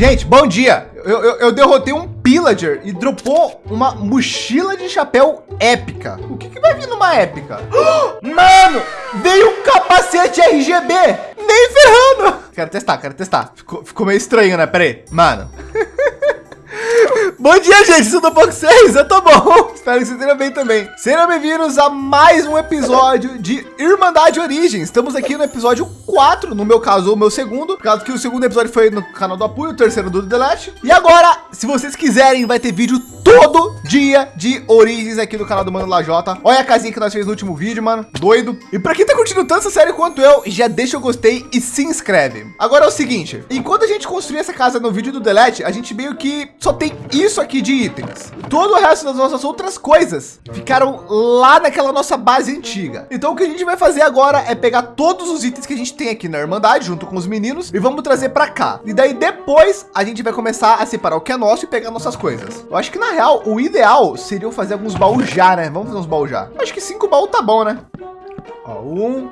Gente, bom dia. Eu, eu, eu, derrotei um pillager e dropou uma mochila de chapéu épica. O que, que vai vir numa épica? Mano, veio um capacete RGB. Nem ferrando. Quero testar, quero testar. Ficou, ficou meio estranho, né? Pera aí. Mano. Bom dia, gente. Tudo bom com vocês? Eu tô bom. Espero que vocês estejam bem também. Sejam bem-vindos a mais um episódio de Irmandade Origins. Estamos aqui no episódio 4, no meu caso, o meu segundo. Por causa que o segundo episódio foi no canal do apoio, o terceiro do Last. E agora, se vocês quiserem, vai ter vídeo todo dia de Origins aqui no canal do Mano Lajota. Olha a casinha que nós fez no último vídeo, mano. Doido. E para quem tá curtindo tanto essa série quanto eu, já deixa o gostei e se inscreve. Agora é o seguinte, enquanto a gente construir essa casa no vídeo do Delete, a gente meio que só tem isso aqui de itens. Todo o resto das nossas outras coisas ficaram lá naquela nossa base antiga. Então o que a gente vai fazer agora é pegar todos os itens que a gente tem aqui na Irmandade junto com os meninos e vamos trazer para cá. E daí depois a gente vai começar a separar o que é nosso e pegar nossas coisas. Eu acho que na real o ideal seria fazer alguns baús já, né? Vamos fazer uns baús já. Acho que cinco baús tá bom, né? Ó, um,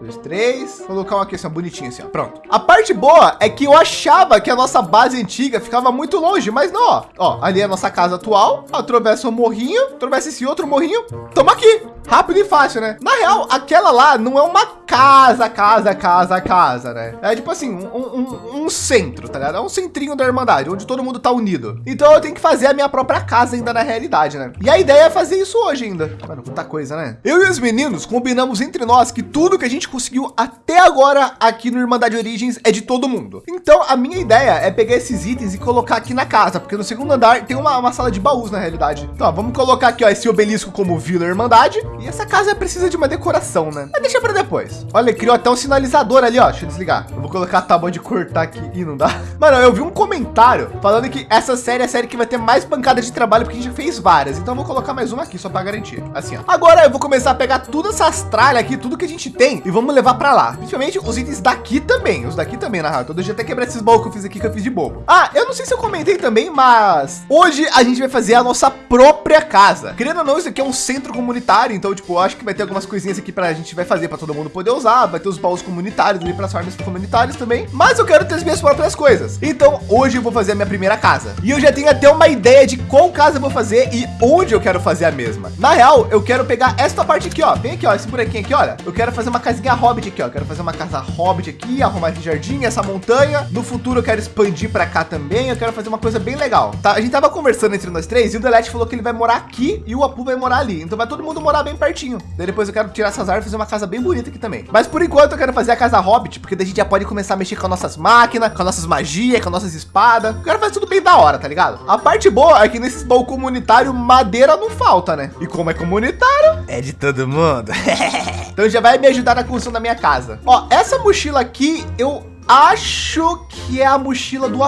dois, três. Vou colocar uma aqui assim, bonitinha assim, ó. Pronto. A parte boa é que eu achava que a nossa base antiga ficava muito longe, mas não, ó. Ó, ali é a nossa casa atual. Atravessa um morrinho, atravessa esse outro morrinho. Tamo aqui. Rápido e fácil, né? Na real, aquela lá não é uma casa, casa, casa, casa, né? É tipo assim, um, um, um, centro, tá ligado? É um centrinho da Irmandade, onde todo mundo tá unido. Então eu tenho que fazer a minha própria casa ainda na realidade, né? E a ideia é fazer isso hoje ainda. Mano, quanta coisa, né? Eu e os meninos combinamos entre nós que tudo que a gente conseguiu até agora aqui no Irmandade Origins é de todo mundo. Então a minha ideia é pegar esses itens e colocar aqui na casa, porque no segundo andar tem uma, uma sala de baús na realidade. Então ó, vamos colocar aqui ó, esse obelisco como Vila Irmandade. E essa casa precisa de uma decoração, né? Mas deixa para depois. Olha, criou até um sinalizador ali, ó. Deixa eu desligar. Eu vou colocar a tábua de cortar aqui e não dá. Mano, eu vi um comentário falando que essa série é a série que vai ter mais pancada de trabalho porque a gente já fez várias. Então eu vou colocar mais uma aqui só para garantir. Assim, ó. Agora eu vou começar a pegar tudo essas tralhas aqui, tudo que a gente tem e vamos vamos levar para lá. Principalmente os itens daqui também. Os daqui também, na real. Então deixa eu até quebrar esses baús que eu fiz aqui, que eu fiz de bobo. Ah, eu não sei se eu comentei também, mas hoje a gente vai fazer a nossa própria casa. Querendo ou não, isso aqui é um centro comunitário. Então, tipo, eu acho que vai ter algumas coisinhas aqui para a gente vai fazer para todo mundo poder usar. Vai ter os baús comunitários ali para as farms comunitárias também. Mas eu quero ter as minhas próprias coisas. Então, hoje eu vou fazer a minha primeira casa. E eu já tenho até uma ideia de qual casa eu vou fazer e onde eu quero fazer a mesma. Na real, eu quero pegar esta parte aqui, ó. Vem aqui, ó, esse buraquinho aqui, olha. Eu quero fazer uma casinha hobbit aqui, ó. Quero fazer uma casa hobbit aqui, arrumar esse jardim, essa montanha. No futuro eu quero expandir para cá também. Eu quero fazer uma coisa bem legal. Tá? A gente tava conversando entre nós três e o Delete falou que ele vai morar aqui e o Apu vai morar ali. Então vai todo mundo morar bem pertinho. Daí depois eu quero tirar essas árvores e fazer uma casa bem bonita aqui também. Mas por enquanto eu quero fazer a casa hobbit, porque daí a gente já pode começar a mexer com as nossas máquinas, com as nossas magias, com as nossas espadas. Eu quero fazer tudo bem da hora, tá ligado? A parte boa é que nesses baú comunitário madeira não falta, né? E como é comunitário, é de todo mundo. então já vai me ajudar na construção da minha casa. Ó, essa mochila aqui, eu acho que é a mochila do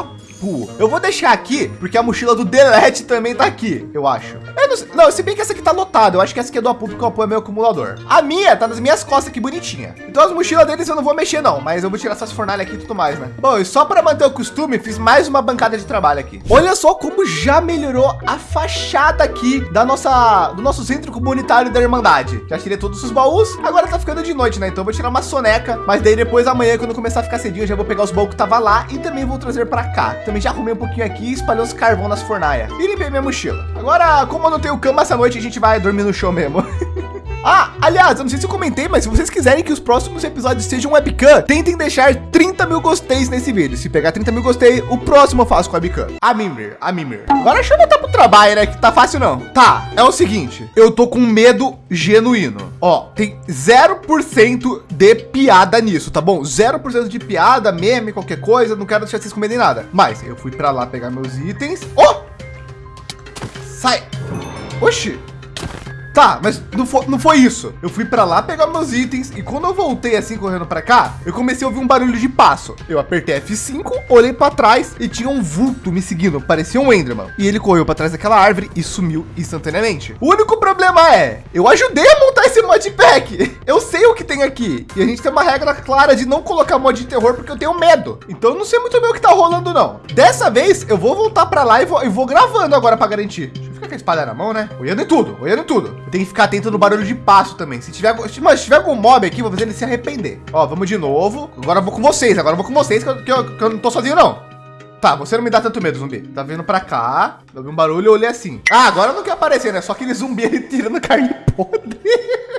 Eu vou deixar aqui, porque a mochila do Delete também tá aqui, eu acho. Eu não, não, se bem que essa aqui tá lotada, eu acho que essa aqui é do Apu, porque o Apu é meu acumulador. A minha tá nas minhas costas aqui, bonitinha. Então as mochilas deles eu não vou mexer não, mas eu vou tirar essas fornalhas aqui e tudo mais, né? Bom, e só para manter o costume, fiz mais uma bancada de trabalho aqui. Olha só como já melhorou a fachada aqui da nossa, do nosso centro comunitário da Irmandade. Já tirei todos os baús, agora tá ficando de noite, né? Então eu vou tirar uma soneca, mas daí depois amanhã, quando começar a ficar cedinho, eu já vou pegar os baús que tava lá e também vou trazer para cá. Também já arrumei um pouquinho aqui e espalhei os carvão nas fornalhas. E limpei minha mochila. Agora, como eu não tenho cama essa noite, a gente vai dormir no chão mesmo. Ah, aliás, eu não sei se eu comentei, mas se vocês quiserem que os próximos episódios sejam webcam, tentem deixar 30 mil gosteis nesse vídeo. Se pegar 30 mil gostei, o próximo eu faço com webcam. A Mimir, a Mimir. Agora deixa eu voltar pro trabalho, né? Que tá fácil não. Tá, é o seguinte. Eu tô com medo genuíno. Ó, tem 0% de piada nisso, tá bom? 0% de piada, meme, qualquer coisa. Não quero deixar vocês comerem nada. Mas eu fui pra lá pegar meus itens. Oh! Sai! Oxi! Tá, mas não foi, não foi isso. Eu fui para lá pegar meus itens e quando eu voltei assim correndo para cá, eu comecei a ouvir um barulho de passo. Eu apertei F5, olhei para trás e tinha um vulto me seguindo, parecia um Enderman. E ele correu para trás daquela árvore e sumiu instantaneamente. O único problema é, eu ajudei a montar esse modpack. Eu sei o que tem aqui e a gente tem uma regra clara de não colocar mod de terror porque eu tenho medo. Então eu não sei muito bem o que tá rolando não. Dessa vez eu vou voltar para lá e vou, e vou gravando agora para garantir. Ficar com a espada na mão, né? Olhando em tudo, olhando em tudo. Tem que ficar atento no barulho de passo também. Se tiver, mas se tiver algum mob aqui, vou fazer ele se arrepender. Ó, vamos de novo. Agora eu vou com vocês. Agora eu vou com vocês, que eu, que eu, que eu não tô sozinho, não. Tá, você não me dá tanto medo, zumbi. Tá vindo pra cá, eu um barulho, eu olhei assim. Ah, agora não quer aparecer, né? Só aquele zumbi ali tirando carne podre.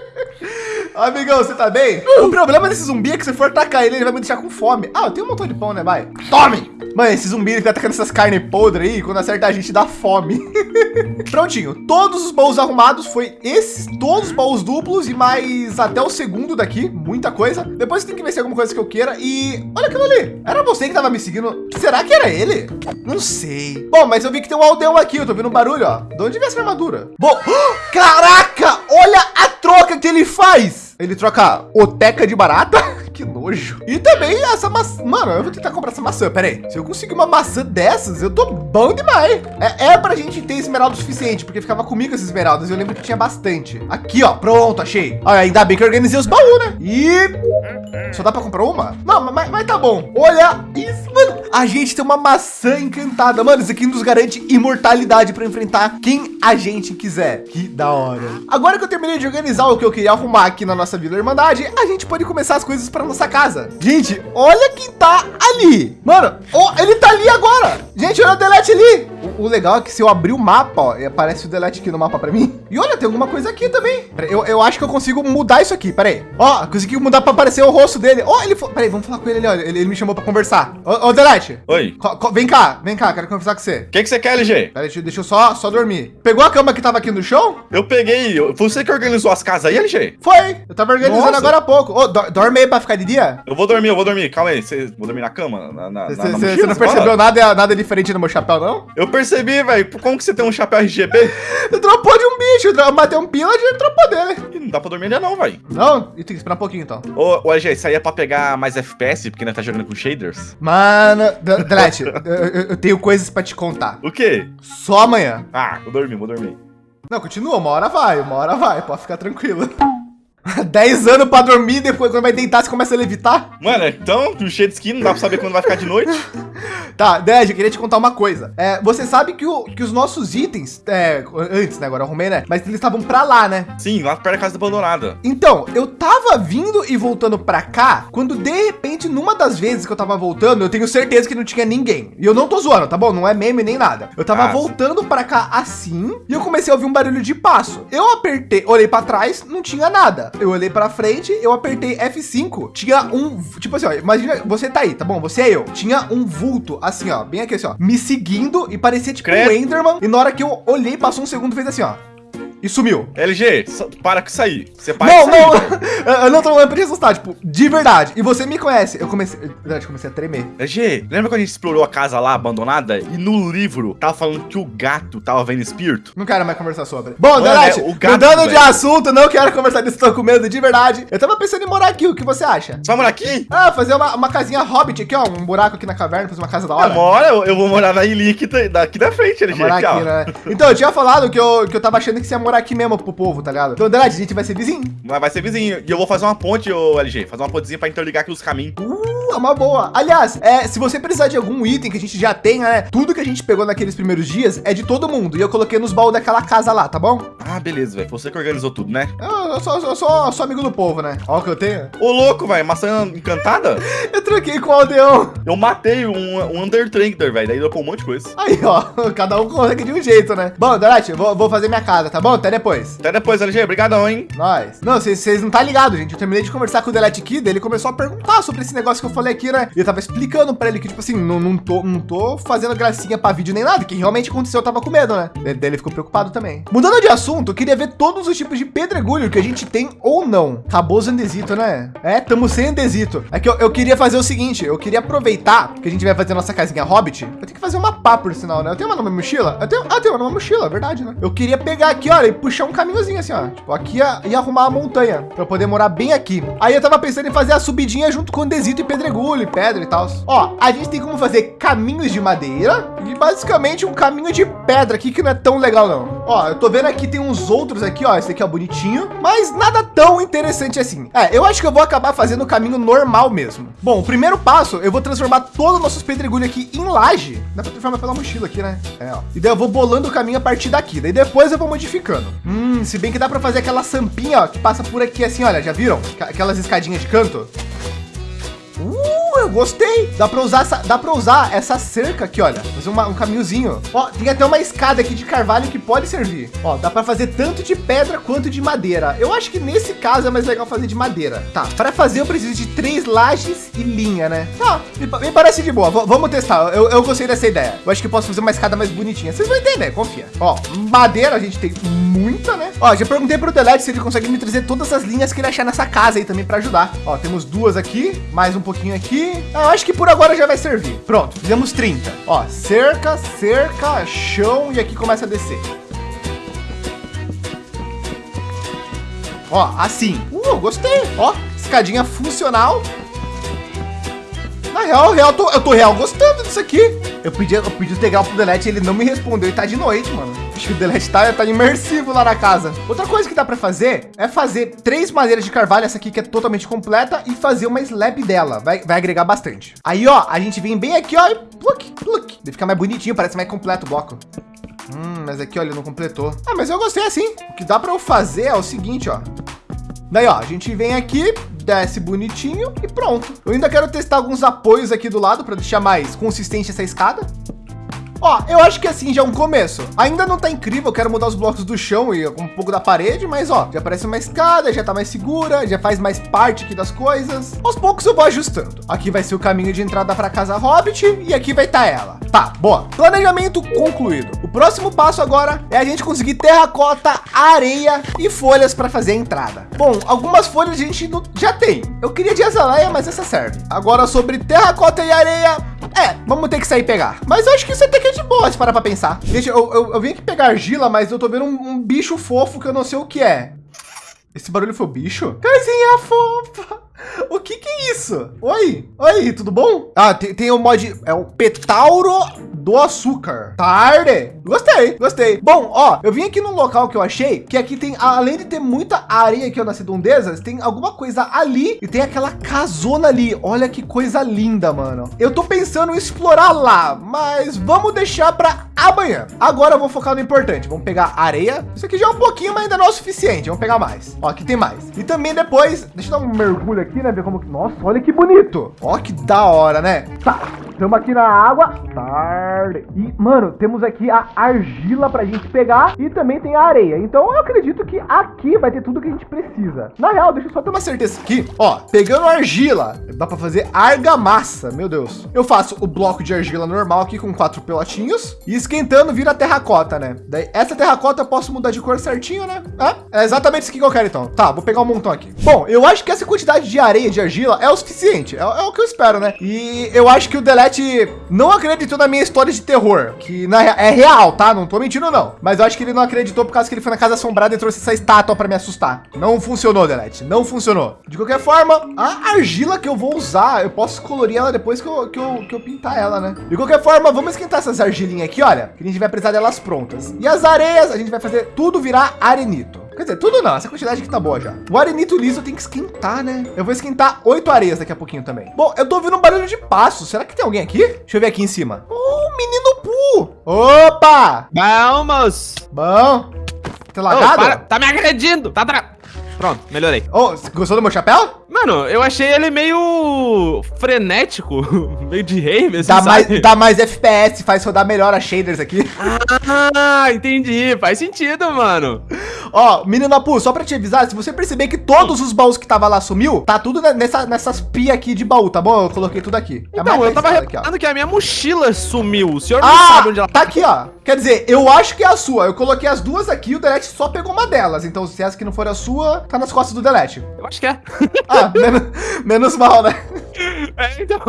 Amigão, você tá bem? O problema desse zumbi é que se for atacar ele, ele vai me deixar com fome. Ah, eu tenho um montão de pão, né? Vai. Tome! Mano, esse zumbi ele tá atacando essas carnes podres aí, quando acerta a gente dá fome. Prontinho, todos os baús arrumados, foi esses, todos os baús duplos e mais até o segundo daqui, muita coisa. Depois tem que ver se é alguma coisa que eu queira e olha aquilo ali. Era você que tava me seguindo. Será que era ele? Não sei. Bom, mas eu vi que tem um aldeão aqui, eu tô vendo um barulho, ó. De onde vem essa armadura? Bom, caraca, olha a troca que ele faz. Ele troca oteca de barata. que nojo. E também essa maçã. Mano, eu vou tentar comprar essa maçã. Pera aí. Se eu conseguir uma maçã dessas, eu tô bom demais. É, é pra gente ter esmeralda o suficiente, porque ficava comigo essas esmeraldas. Eu lembro que tinha bastante. Aqui, ó. Pronto, achei. Ah, ainda bem que eu organizei os baús, né? E... Só dá pra comprar uma? Não, mas, mas tá bom. Olha isso, mano. A gente tem uma maçã encantada. Mano, isso aqui nos garante imortalidade para enfrentar quem a gente quiser. Que da hora. Agora que eu terminei de organizar o que eu queria arrumar aqui na nossa Vila Irmandade, a gente pode começar as coisas para nossa casa. Gente, olha quem tá ali. Mano, oh, ele tá ali agora. Gente, olha o delete ali. O, o, legal é que se eu abrir o mapa, ó, aparece o delete aqui no mapa para mim. E olha, tem alguma coisa aqui também. Eu, eu acho que eu consigo mudar isso aqui. Pera aí. Ó, consegui mudar para aparecer o rosto dele. Ó, ele foi. Pera aí, vamos falar com ele ali. Olha, ele, ele me chamou para conversar. Ô, ô delete. Oi. Vem cá, vem cá, quero conversar com você. O que, que você quer, LG? Pera, deixa, deixa eu só, só dormir. Pegou a cama que tava aqui no chão? Eu peguei. Você que organizou as casas aí, LG? Foi. Eu tava organizando Nossa. agora há pouco. Ô, do, dorme aí pra ficar de dia? Eu vou dormir, eu vou dormir. Calma aí. Você, vou dormir na cama? Na, na, cê, na Você não percebeu nada, nada diferente no meu chapéu, não? Eu percebi, velho. Como que você tem um chapéu RGB? eu dropou de um bicho. Eu matei um pillager e dropou dele. não dá pra dormir ainda não, velho. Não? E tem que esperar um pouquinho, então. Ô, ô LG, isso aí é pra pegar mais FPS, porque nós tá jogando com shaders? Mano, Dret, eu, eu tenho coisas pra te contar. O quê? Só amanhã. Ah, vou dormir, vou dormir. Não, continua, uma hora vai, uma hora vai, pode ficar tranquilo. 10 anos pra dormir, depois quando vai deitar, você começa a levitar? Mano, então, do cheio de skin, não dá pra saber quando vai ficar de noite. tá, Ded, eu queria te contar uma coisa. É, você sabe que, o, que os nossos itens, é, antes, né, agora eu arrumei, né? Mas eles estavam pra lá, né? Sim, lá perto da casa abandonada. Então, eu tava vindo e voltando pra cá, quando de repente, numa das vezes que eu tava voltando, eu tenho certeza que não tinha ninguém. E eu não tô zoando, tá bom? Não é meme nem nada. Eu tava ah, voltando pra cá assim, e eu comecei a ouvir um barulho de passo. Eu apertei, olhei pra trás, não tinha nada eu olhei para frente, eu apertei F5, tinha um, tipo assim, ó, imagina, você tá aí, tá bom? Você é eu. Tinha um vulto, assim, ó, bem aqui, assim, ó, me seguindo e parecia tipo Credo. um Enderman. E na hora que eu olhei, passou um segundo, fez assim, ó e sumiu. LG, para com isso aí. Você para Não, não, eu não tô falando pra te assustar, tipo, de verdade. E você me conhece. Eu comecei, verdade, comecei a tremer. LG, lembra quando a gente explorou a casa lá abandonada e no livro tava falando que o gato tava vendo espírito? Não quero mais conversar sobre. Bom, é, o gato, mudando velho. de assunto, não quero conversar disso, tô com medo de verdade. Eu tava pensando em morar aqui, o que você acha? Você vai morar aqui? Ah, fazer uma, uma casinha hobbit aqui, ó, um buraco aqui na caverna, fazer uma casa da hora. Mora, eu, eu vou morar na ilha aqui, daqui da frente, LG. Morar aqui né? Então, eu tinha falado que eu, que eu tava achando que você ia morar aqui mesmo pro povo, tá ligado? Então, Andrade, a gente vai ser vizinho. Vai, vai ser vizinho. E eu vou fazer uma ponte, ô LG. Fazer uma pontezinha pra interligar aqui os caminhos. Uh, é uma boa. Aliás, é, se você precisar de algum item que a gente já tenha, né? Tudo que a gente pegou naqueles primeiros dias é de todo mundo. E eu coloquei nos baús daquela casa lá, tá bom? Ah, beleza, velho. Você que organizou tudo, né? Eu, eu, sou, eu, sou, eu sou amigo do povo, né? Olha o que eu tenho. Ô, louco, velho. Maçã encantada? eu troquei com o aldeão. Eu matei um, um Undertrader, velho. Daí deu um monte de coisa. Aí, ó. Cada um consegue de um jeito, né? Bom, Dorati, vou, vou fazer minha casa, tá bom? Até depois. Até depois, LG. Obrigadão, hein? Nós. Não, vocês não tá ligado, gente. Eu terminei de conversar com o Delete Kid, ele começou a perguntar sobre esse negócio que eu falei aqui, né? E eu tava explicando pra ele que, tipo assim, não, não, tô, não tô fazendo gracinha pra vídeo nem nada, que realmente aconteceu, eu tava com medo, né? Daí ele ficou preocupado também. Mudando de assunto, eu queria ver todos os tipos de pedregulho que a gente tem ou não. Acabou os andesito, né? É, tamo sem andesito. É que eu, eu queria fazer o seguinte, eu queria aproveitar que a gente vai fazer nossa casinha Hobbit. Eu tenho que fazer uma pá, por sinal, né? Eu tenho uma numa mochila? Eu tenho, ah, eu tenho uma numa mochila, verdade, né? Eu queria pegar aqui, olha, e puxar um caminhozinho assim, ó. Tipo, aqui ia arrumar a montanha para poder morar bem aqui. Aí eu tava pensando em fazer a subidinha junto com desito e pedregulho e pedra e tal. Ó, a gente tem como fazer caminhos de madeira e basicamente um caminho de pedra aqui que não é tão legal não. Ó, eu tô vendo aqui tem uns outros aqui, ó, esse aqui é bonitinho, mas nada tão interessante assim. É, eu acho que eu vou acabar fazendo o caminho normal mesmo. Bom, o primeiro passo, eu vou transformar todos os nossos pedregulhos aqui em laje. Dá pra transformar pela mochila aqui, né? É, ó. E daí eu vou bolando o caminho a partir daqui. Daí depois eu vou modificando. Hum, se bem que dá para fazer aquela sampinha, ó, que passa por aqui assim, olha, já viram? Aquelas escadinhas de canto. Hora, gostei. Dá para usar essa, dá para usar essa cerca aqui, olha. Fazer uma, um caminhozinho. Ó, tem até uma escada aqui de carvalho que pode servir. Ó, dá para fazer tanto de pedra quanto de madeira. Eu acho que nesse caso é mais legal fazer de madeira. Tá, para fazer eu preciso de três lajes e linha, né? Tá, me, me parece de boa. V vamos testar. Eu, eu gostei dessa ideia. Eu acho que posso fazer uma escada mais bonitinha. Vocês vão entender, confia. Ó, madeira a gente tem muita, né? Ó, já perguntei pro Delete se ele consegue me trazer todas as linhas que ele achar nessa casa aí também para ajudar. Ó, temos duas aqui, mais um pouquinho aqui. Eu acho que por agora já vai servir. Pronto, fizemos 30. Ó, cerca, cerca, chão e aqui começa a descer. Ó, assim. Uh, gostei. Ó, escadinha funcional. Na real, real tô, eu tô real gostando disso aqui. Eu pedi, eu pedi o integral pro Delete, ele não me respondeu e tá de noite, mano. Acho que o Delete tá, tá imersivo lá na casa. Outra coisa que dá para fazer é fazer três madeiras de carvalho, essa aqui que é totalmente completa, e fazer uma slab dela. Vai, vai agregar bastante. Aí, ó, a gente vem bem aqui, ó, e pluk, pluk. Vai ficar mais bonitinho, parece mais completo o bloco. Hum, mas aqui, olha, não completou. Ah, mas eu gostei assim. O que dá para eu fazer é o seguinte, ó. Daí, ó, a gente vem aqui, desce bonitinho e pronto. Eu ainda quero testar alguns apoios aqui do lado para deixar mais consistente essa escada. Ó, eu acho que assim já é um começo. Ainda não tá incrível, eu quero mudar os blocos do chão e um pouco da parede, mas ó, já parece uma escada, já tá mais segura, já faz mais parte aqui das coisas. Aos poucos eu vou ajustando. Aqui vai ser o caminho de entrada para casa Hobbit e aqui vai estar tá ela. Tá, boa. Planejamento concluído. O próximo passo agora é a gente conseguir terracota, areia e folhas para fazer a entrada. Bom, algumas folhas a gente já tem. Eu queria de azaleia, mas essa serve. Agora sobre terracota e areia, é, vamos ter que sair pegar. Mas eu acho que isso até que é de boa, se parar para pensar. Gente, eu, eu, eu, vim aqui pegar argila, mas eu tô vendo um, um bicho fofo que eu não sei o que é. Esse barulho foi o bicho? Casinha fofa. O que que é isso? Oi, oi, tudo bom? Ah, tem, tem o mod, é o Petauro do açúcar. Tarde. Gostei, gostei. Bom, ó, eu vim aqui num local que eu achei que aqui tem, além de ter muita areia aqui ó, nas redondezas, tem alguma coisa ali e tem aquela casona ali. Olha que coisa linda, mano. Eu tô pensando em explorar lá, mas vamos deixar para amanhã. Agora eu vou focar no importante. Vamos pegar areia. Isso aqui já é um pouquinho, mas ainda não é o suficiente. Vamos pegar mais. Ó, aqui tem mais. E também depois, deixa eu dar um mergulho aqui, né? Ver como nossa, olha que bonito. Ó, que da hora, né? Tá, estamos aqui na água. Tarde. E, mano, temos aqui a argila pra gente pegar e também tem a areia. Então eu acredito que aqui vai ter tudo que a gente precisa. Na real, deixa eu só ter uma certeza aqui. Ó, pegando argila, dá para fazer argamassa. Meu Deus. Eu faço o bloco de argila normal aqui com quatro pelotinhos e esquentando vira terracota, né? Daí essa terracota eu posso mudar de cor certinho, né? É, é exatamente isso que eu quero então. Tá, vou pegar um montão aqui. Bom, eu acho que essa quantidade de areia, de argila é o suficiente. É, é o que eu espero, né? E eu acho que o Delete não acreditou na minha história de terror, que na, é real, tá? Não tô mentindo não. Mas eu acho que ele não acreditou por causa que ele foi na casa assombrada e trouxe essa estátua para me assustar. Não funcionou, Delete. Não funcionou. De qualquer forma, a argila que eu vou usar, eu posso colorir ela depois que eu, que eu, que eu pintar ela, né? De qualquer forma, vamos esquentar essas argilinhas aqui, olha, que a gente vai precisar delas prontas. E as areias, a gente vai fazer tudo virar arenito. Quer dizer, tudo não, essa quantidade aqui tá boa já. O arenito liso tem que esquentar, né? Eu vou esquentar oito areias daqui a pouquinho também. Bom, eu tô ouvindo um barulho de passo. Será que tem alguém aqui? Deixa eu ver aqui em cima. Oh, menino Pu! Opa! Vamos! Bom. Tá lagado? Oh, tá me agredindo! Tá tra... Pronto, melhorei. Oh, gostou do meu chapéu? Mano, eu achei ele meio frenético, meio de rei mesmo, dá mais, dá mais FPS, faz rodar melhor as shaders aqui. Ah, entendi. Faz sentido, mano. Ó, menino Apu, só pra te avisar, se você perceber que todos os baús que tava lá sumiu, tá tudo nessa, nessas pia aqui de baú, tá bom? Eu coloquei tudo aqui. É então, eu tava reparando que a minha mochila sumiu. O senhor ah, não sabe onde ela tá. aqui, ó. Quer dizer, eu acho que é a sua. Eu coloquei as duas aqui e o Delete só pegou uma delas. Então, se essa que não for a sua, tá nas costas do Delete. Eu acho que é. Ah, menos, menos mal, né? É, então.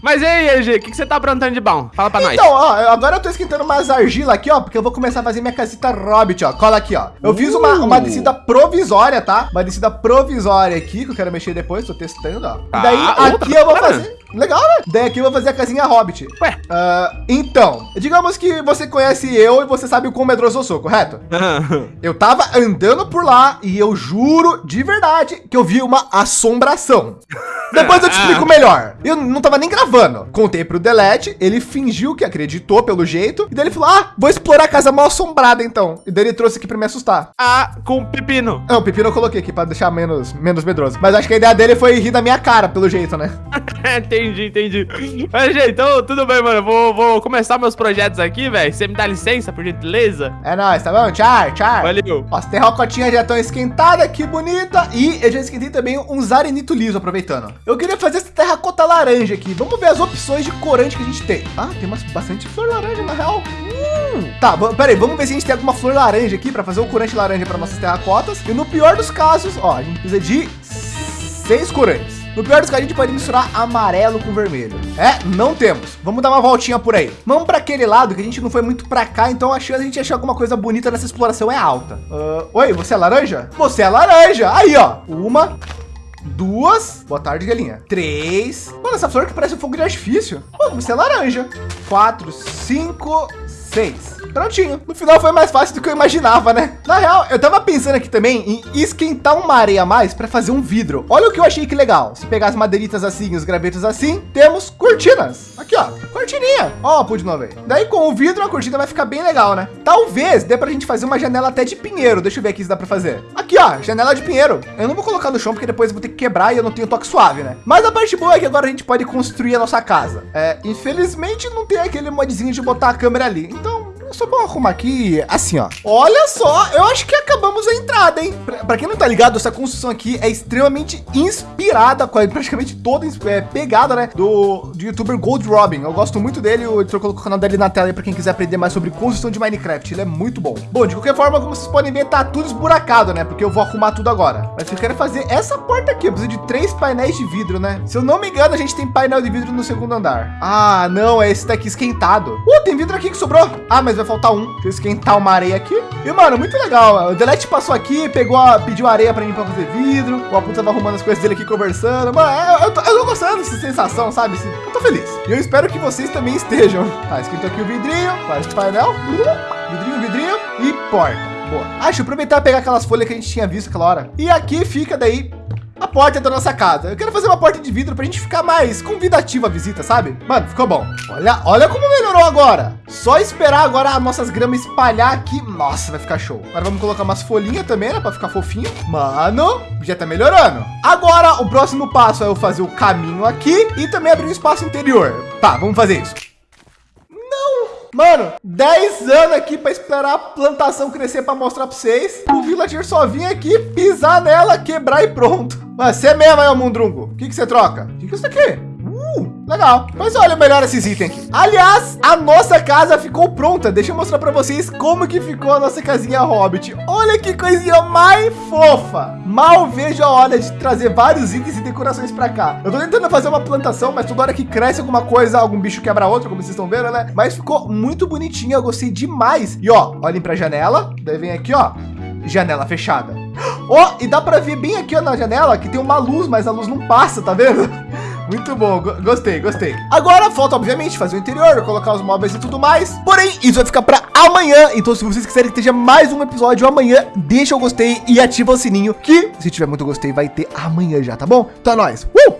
Mas e aí, EG, o que, que você tá aprontando de bom? Fala pra então, nós. Então, ó, agora eu tô esquentando umas argila aqui, ó, porque eu vou começar a fazer minha casita Hobbit, ó. Cola aqui, ó. Eu uh. fiz uma, uma uh. descida provisória, tá? Uma descida provisória aqui, que eu quero mexer depois, tô testando, ó. E daí, ah, aqui eu vou fazer... Legal, né? Daí aqui eu vou fazer a casinha Hobbit. Ué? Uh, então, digamos que você conhece eu e você sabe o quão medroso eu sou, correto? eu tava andando por lá e eu juro de verdade que eu vi uma assombração. Depois eu te explico melhor. Eu não tava nem gravando. Contei pro Delete, ele fingiu que acreditou pelo jeito. E daí ele falou, ah, vou explorar a casa mal assombrada então. E daí ele trouxe aqui pra me assustar. Ah, com pepino. Não, pepino eu coloquei aqui pra deixar menos, menos medroso. Mas acho que a ideia dele foi rir da minha cara, pelo jeito, né? entendi, entendi. Mas, gente, então tudo bem, mano. Vou, vou começar meus projetos aqui, velho. Você me dá licença, por gentileza? É nóis, tá bom? Tchau, tchau. Valeu. Ó, as terracotinhas já estão esquentadas, que bonita. E eu já esquentei também um zarenito liso, aproveitando. Eu queria fazer essa terracota laranja aqui. Vamos ver as opções de corante que a gente tem. Ah, tem umas, bastante flor laranja, na real. Hum. Tá, peraí, vamos ver se a gente tem alguma flor laranja aqui para fazer o corante laranja para nossas terracotas. E no pior dos casos, ó, a gente precisa de seis corantes. No pior dos casos, a gente pode misturar amarelo com vermelho. É, não temos. Vamos dar uma voltinha por aí. Vamos para aquele lado que a gente não foi muito para cá, então a chance de a gente achar alguma coisa bonita nessa exploração é alta. Uh, oi, você é laranja? Você é laranja. Aí, ó. Uma, duas. Boa tarde, galinha. Três. Mano, essa flor que parece um fogo de artifício. Oh, você é laranja. Quatro, cinco, seis. Prontinho. No final foi mais fácil do que eu imaginava, né? Na real, eu tava pensando aqui também em esquentar uma areia a mais para fazer um vidro. Olha o que eu achei que legal. Se pegar as madeiritas assim, os gravetos assim, temos cortinas. Aqui, ó, cortininha. Ó, pude de novo aí. Daí com o vidro a cortina vai ficar bem legal, né? Talvez dê pra gente fazer uma janela até de pinheiro. Deixa eu ver aqui se dá para fazer. Aqui, ó, janela de pinheiro. Eu não vou colocar no chão porque depois eu vou ter que quebrar e eu não tenho toque suave, né? Mas a parte boa é que agora a gente pode construir a nossa casa. É, infelizmente não tem aquele modzinho de botar a câmera ali. Então só vou arrumar aqui assim, ó. Olha só, eu acho que acabamos a entrada, hein? Para quem não tá ligado, essa construção aqui é extremamente inspirada, praticamente toda é, pegada, né? Do, do youtuber Gold Robin. Eu gosto muito dele, editor colocou o canal dele na tela aí para quem quiser aprender mais sobre construção de Minecraft. Ele é muito bom. Bom, de qualquer forma, como vocês podem ver, tá tudo esburacado, né? Porque eu vou arrumar tudo agora. Mas eu quero fazer essa porta aqui. Eu preciso de três painéis de vidro, né? Se eu não me engano, a gente tem painel de vidro no segundo andar. Ah, não, é esse daqui esquentado. Uh, tem vidro aqui que sobrou. Ah, mas vai faltar um. Deixa eu esquentar uma areia aqui. E, mano, muito legal. O Delete passou aqui, pegou, a, pediu areia pra mim pra fazer vidro. O Apu tava arrumando as coisas dele aqui, conversando. Mano, eu, eu, tô, eu tô gostando dessa sensação, sabe? Eu tô feliz. E eu espero que vocês também estejam. Tá, esquentou aqui o vidrinho, faz o painel. Vidrinho, vidrinho e porta. Boa. Eu aproveitar pegar aquelas folhas que a gente tinha visto aquela hora. E aqui fica daí a porta da nossa casa. Eu quero fazer uma porta de vidro para a gente ficar mais convidativa a visita, sabe? Mano, ficou bom. Olha, olha como melhorou agora. Só esperar agora as nossas gramas espalhar aqui. Nossa, vai ficar show. Agora vamos colocar umas folhinhas também, né? Para ficar fofinho. Mano, já tá melhorando. Agora, o próximo passo é eu fazer o caminho aqui e também abrir um espaço interior. Tá, vamos fazer isso. Mano, 10 anos aqui para esperar a plantação crescer para mostrar para vocês. O villager só vinha aqui, pisar nela, quebrar e pronto. Mas você mesmo aí, Mundrungo. O que, que você troca? O que, que é isso aqui? Uh, legal. Mas olha melhor esses itens aqui. Aliás, a nossa casa ficou pronta. Deixa eu mostrar para vocês como que ficou a nossa casinha Hobbit. Olha que coisinha mais fofa. Mal vejo a hora de trazer vários itens e decorações para cá. Eu tô tentando fazer uma plantação, mas toda hora que cresce alguma coisa, algum bicho quebra outro, como vocês estão vendo, né? Mas ficou muito bonitinho. Eu gostei demais. E ó, olhem para a janela. Daí vem aqui, ó, janela fechada. Ó, oh, e dá para ver bem aqui ó, na janela que tem uma luz, mas a luz não passa, tá vendo? Muito bom, gostei, gostei. Agora falta, obviamente, fazer o interior, colocar os móveis e tudo mais. Porém, isso vai ficar para amanhã. Então, se vocês quiserem que esteja mais um episódio amanhã, deixa o gostei e ativa o sininho, que se tiver muito gostei, vai ter amanhã já, tá bom? Então é nóis. Uh!